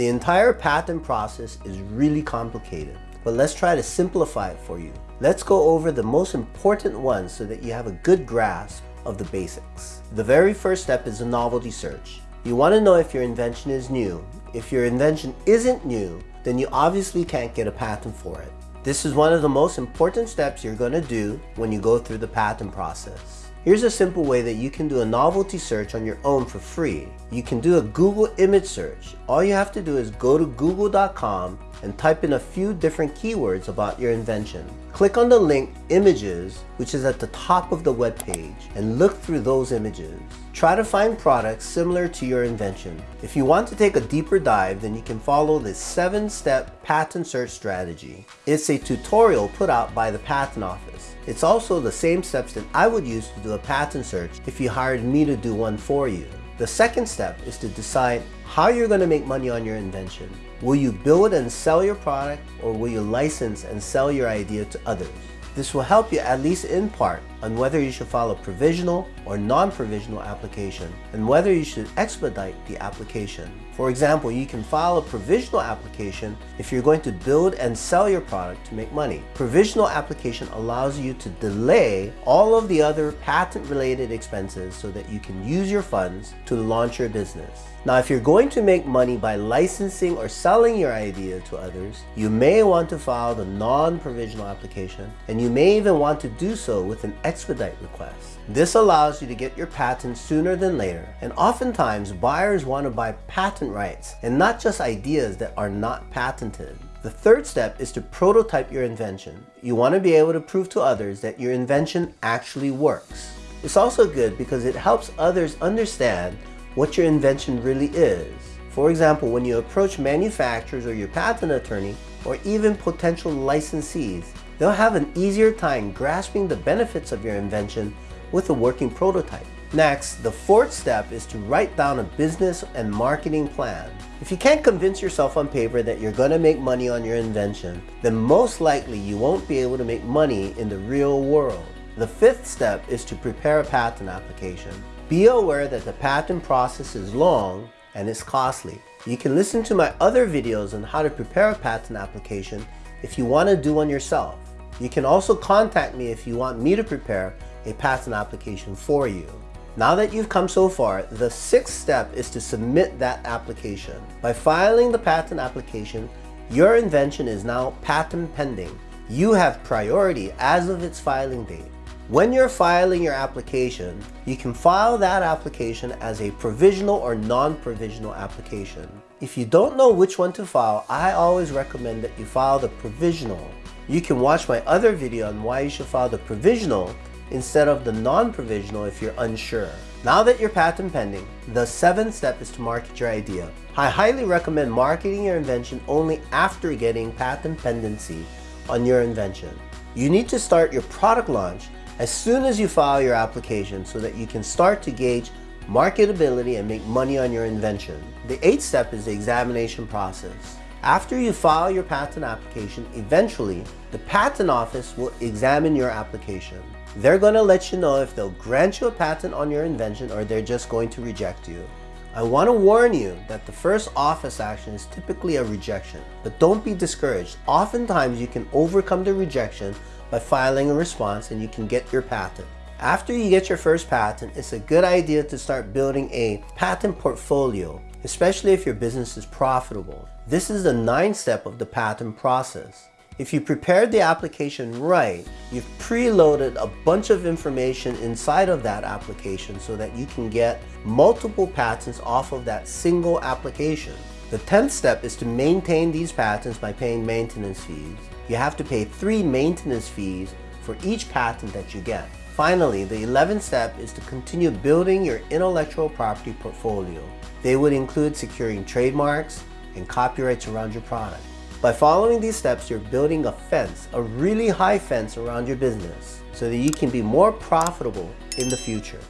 The entire patent process is really complicated, but let's try to simplify it for you. Let's go over the most important ones so that you have a good grasp of the basics. The very first step is a novelty search. You want to know if your invention is new. If your invention isn't new, then you obviously can't get a patent for it. This is one of the most important steps you're going to do when you go through the patent process. Here's a simple way that you can do a novelty search on your own for free. You can do a Google image search. All you have to do is go to google.com and type in a few different keywords about your invention. Click on the link images, which is at the top of the web page, and look through those images. Try to find products similar to your invention. If you want to take a deeper dive, then you can follow the 7-step patent search strategy. It's a tutorial put out by the Patent Office. It's also the same steps that I would use to do a patent search if you hired me to do one for you. The second step is to decide how you're going to make money on your invention. Will you build and sell your product or will you license and sell your idea to others? This will help you at least in part on whether you should follow provisional or non-provisional application and whether you should expedite the application. For example, you can file a provisional application if you're going to build and sell your product to make money. Provisional application allows you to delay all of the other patent-related expenses so that you can use your funds to launch your business. Now, if you're going to make money by licensing or selling your idea to others, you may want to file the non-provisional application, and you may even want to do so with an expedite request. This allows you to get your patent sooner than later, and oftentimes buyers want to buy patent rights and not just ideas that are not patented. The third step is to prototype your invention. You want to be able to prove to others that your invention actually works. It's also good because it helps others understand what your invention really is. For example, when you approach manufacturers or your patent attorney, or even potential licensees, they'll have an easier time grasping the benefits of your invention with a working prototype. Next, the fourth step is to write down a business and marketing plan. If you can't convince yourself on paper that you're going to make money on your invention, then most likely you won't be able to make money in the real world. The fifth step is to prepare a patent application. Be aware that the patent process is long and it's costly. You can listen to my other videos on how to prepare a patent application if you want to do one yourself. You can also contact me if you want me to prepare a patent application for you. Now that you've come so far, the sixth step is to submit that application. By filing the patent application, your invention is now patent pending. You have priority as of its filing date. When you're filing your application, you can file that application as a provisional or non-provisional application. If you don't know which one to file, I always recommend that you file the provisional you can watch my other video on why you should file the provisional instead of the non-provisional if you're unsure. Now that you're patent pending, the seventh step is to market your idea. I highly recommend marketing your invention only after getting patent pendency on your invention. You need to start your product launch as soon as you file your application so that you can start to gauge marketability and make money on your invention. The eighth step is the examination process. After you file your patent application, eventually, the patent office will examine your application. They're going to let you know if they'll grant you a patent on your invention or they're just going to reject you. I want to warn you that the first office action is typically a rejection, but don't be discouraged. Oftentimes you can overcome the rejection by filing a response and you can get your patent. After you get your first patent, it's a good idea to start building a patent portfolio especially if your business is profitable. This is the ninth step of the patent process. If you prepared the application right, you've preloaded a bunch of information inside of that application so that you can get multiple patents off of that single application. The 10th step is to maintain these patents by paying maintenance fees. You have to pay three maintenance fees for each patent that you get. Finally, the 11th step is to continue building your intellectual property portfolio. They would include securing trademarks and copyrights around your product. By following these steps, you're building a fence, a really high fence around your business so that you can be more profitable in the future.